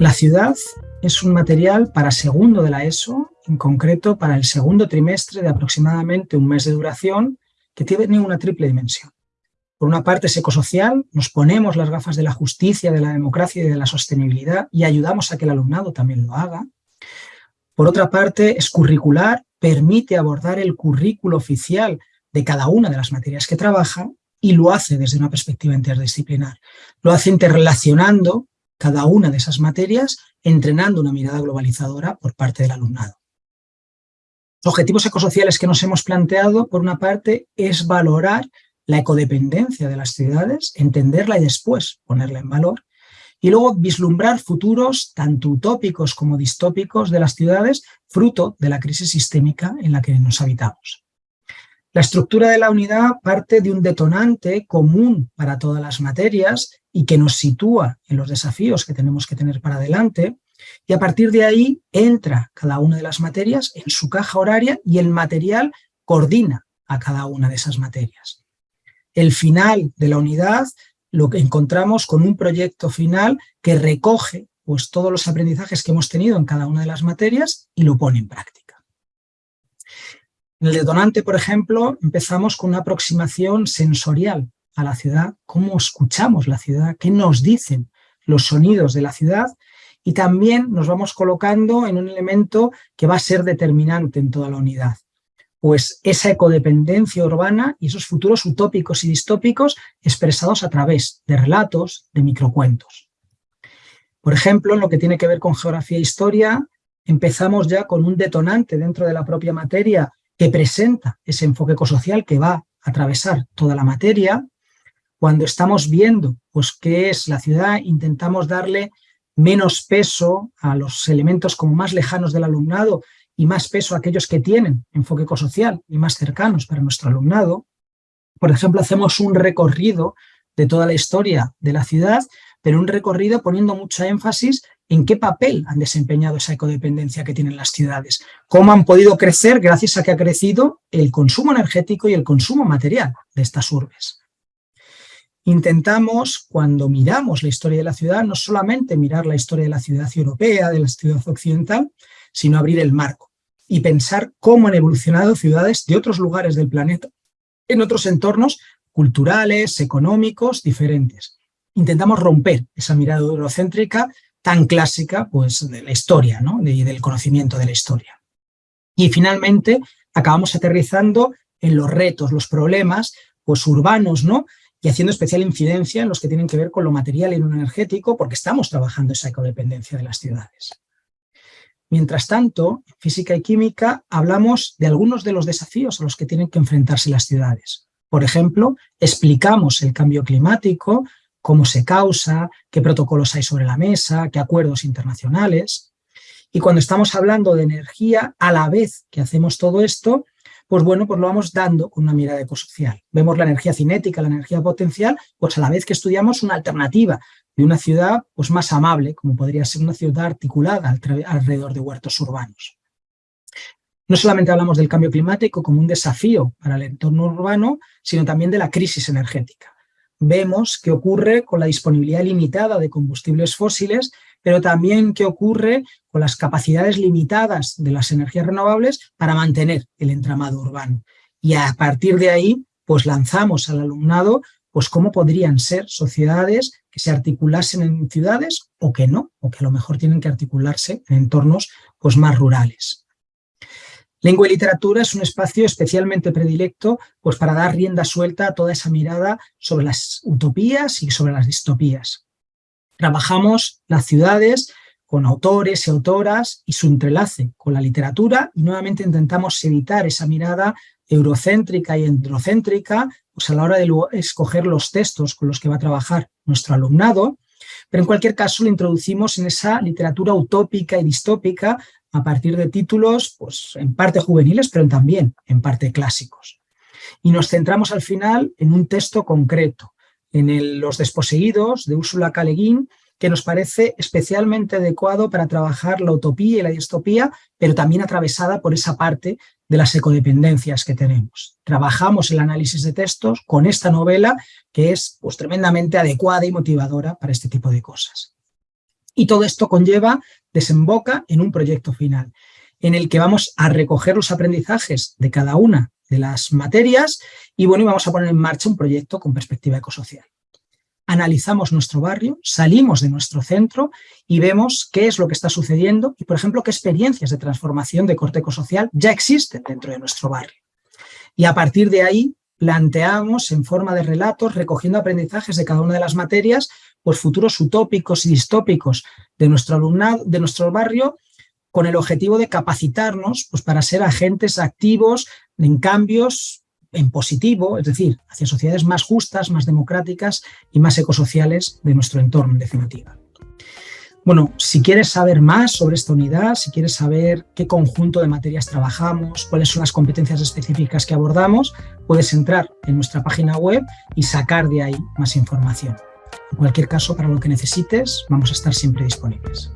La ciudad es un material para segundo de la ESO, en concreto para el segundo trimestre de aproximadamente un mes de duración, que tiene una triple dimensión. Por una parte es ecosocial, nos ponemos las gafas de la justicia, de la democracia y de la sostenibilidad y ayudamos a que el alumnado también lo haga. Por otra parte es curricular, permite abordar el currículo oficial de cada una de las materias que trabaja y lo hace desde una perspectiva interdisciplinar. Lo hace interrelacionando cada una de esas materias, entrenando una mirada globalizadora por parte del alumnado. Los objetivos ecosociales que nos hemos planteado, por una parte, es valorar la ecodependencia de las ciudades, entenderla y después ponerla en valor, y luego vislumbrar futuros tanto utópicos como distópicos de las ciudades, fruto de la crisis sistémica en la que nos habitamos. La estructura de la unidad parte de un detonante común para todas las materias y que nos sitúa en los desafíos que tenemos que tener para adelante, y a partir de ahí entra cada una de las materias en su caja horaria y el material coordina a cada una de esas materias el final de la unidad lo que encontramos con un proyecto final que recoge pues, todos los aprendizajes que hemos tenido en cada una de las materias y lo pone en práctica. En el detonante, por ejemplo, empezamos con una aproximación sensorial a la ciudad, cómo escuchamos la ciudad, qué nos dicen los sonidos de la ciudad y también nos vamos colocando en un elemento que va a ser determinante en toda la unidad, pues esa ecodependencia urbana y esos futuros utópicos y distópicos expresados a través de relatos, de microcuentos. Por ejemplo, en lo que tiene que ver con geografía e historia, empezamos ya con un detonante dentro de la propia materia que presenta ese enfoque ecosocial que va a atravesar toda la materia. Cuando estamos viendo pues, qué es la ciudad, intentamos darle menos peso a los elementos como más lejanos del alumnado y más peso a aquellos que tienen enfoque ecosocial y más cercanos para nuestro alumnado. Por ejemplo, hacemos un recorrido de toda la historia de la ciudad, pero un recorrido poniendo mucho énfasis en qué papel han desempeñado esa ecodependencia que tienen las ciudades, cómo han podido crecer gracias a que ha crecido el consumo energético y el consumo material de estas urbes. Intentamos, cuando miramos la historia de la ciudad, no solamente mirar la historia de la ciudad europea, de la ciudad occidental, sino abrir el marco y pensar cómo han evolucionado ciudades de otros lugares del planeta, en otros entornos culturales, económicos, diferentes. Intentamos romper esa mirada eurocéntrica tan clásica pues, de la historia ¿no? y del conocimiento de la historia. Y finalmente acabamos aterrizando en los retos, los problemas pues, urbanos, ¿no? y haciendo especial incidencia en los que tienen que ver con lo material y lo energético, porque estamos trabajando esa ecodependencia de las ciudades. Mientras tanto, en física y química hablamos de algunos de los desafíos a los que tienen que enfrentarse las ciudades. Por ejemplo, explicamos el cambio climático, cómo se causa, qué protocolos hay sobre la mesa, qué acuerdos internacionales. Y cuando estamos hablando de energía, a la vez que hacemos todo esto, pues bueno, pues lo vamos dando con una mirada ecosocial. Vemos la energía cinética, la energía potencial, pues a la vez que estudiamos una alternativa de una ciudad pues, más amable, como podría ser una ciudad articulada alrededor de huertos urbanos. No solamente hablamos del cambio climático como un desafío para el entorno urbano, sino también de la crisis energética. Vemos qué ocurre con la disponibilidad limitada de combustibles fósiles, pero también qué ocurre con las capacidades limitadas de las energías renovables para mantener el entramado urbano. Y a partir de ahí, pues lanzamos al alumnado pues cómo podrían ser sociedades que se articulasen en ciudades o que no, o que a lo mejor tienen que articularse en entornos pues, más rurales. Lengua y literatura es un espacio especialmente predilecto pues, para dar rienda suelta a toda esa mirada sobre las utopías y sobre las distopías. Trabajamos las ciudades con autores y autoras y su entrelace con la literatura y nuevamente intentamos evitar esa mirada eurocéntrica y androcéntrica pues a la hora de escoger los textos con los que va a trabajar nuestro alumnado, pero en cualquier caso lo introducimos en esa literatura utópica y distópica a partir de títulos pues, en parte juveniles, pero también en parte clásicos. Y nos centramos al final en un texto concreto, en Los desposeídos de Úrsula K. que nos parece especialmente adecuado para trabajar la utopía y la distopía, pero también atravesada por esa parte de las ecodependencias que tenemos. Trabajamos el análisis de textos con esta novela que es pues, tremendamente adecuada y motivadora para este tipo de cosas. Y todo esto conlleva, desemboca en un proyecto final, en el que vamos a recoger los aprendizajes de cada una de las materias y bueno, y vamos a poner en marcha un proyecto con perspectiva ecosocial. Analizamos nuestro barrio, salimos de nuestro centro y vemos qué es lo que está sucediendo y, por ejemplo, qué experiencias de transformación de corte ecosocial ya existen dentro de nuestro barrio. Y a partir de ahí planteamos en forma de relatos, recogiendo aprendizajes de cada una de las materias, pues futuros utópicos y distópicos de nuestro alumnado, de nuestro barrio, con el objetivo de capacitarnos pues, para ser agentes activos en cambios en positivo, es decir, hacia sociedades más justas, más democráticas y más ecosociales de nuestro entorno, en definitiva. Bueno, si quieres saber más sobre esta unidad, si quieres saber qué conjunto de materias trabajamos, cuáles son las competencias específicas que abordamos, puedes entrar en nuestra página web y sacar de ahí más información. En cualquier caso, para lo que necesites, vamos a estar siempre disponibles.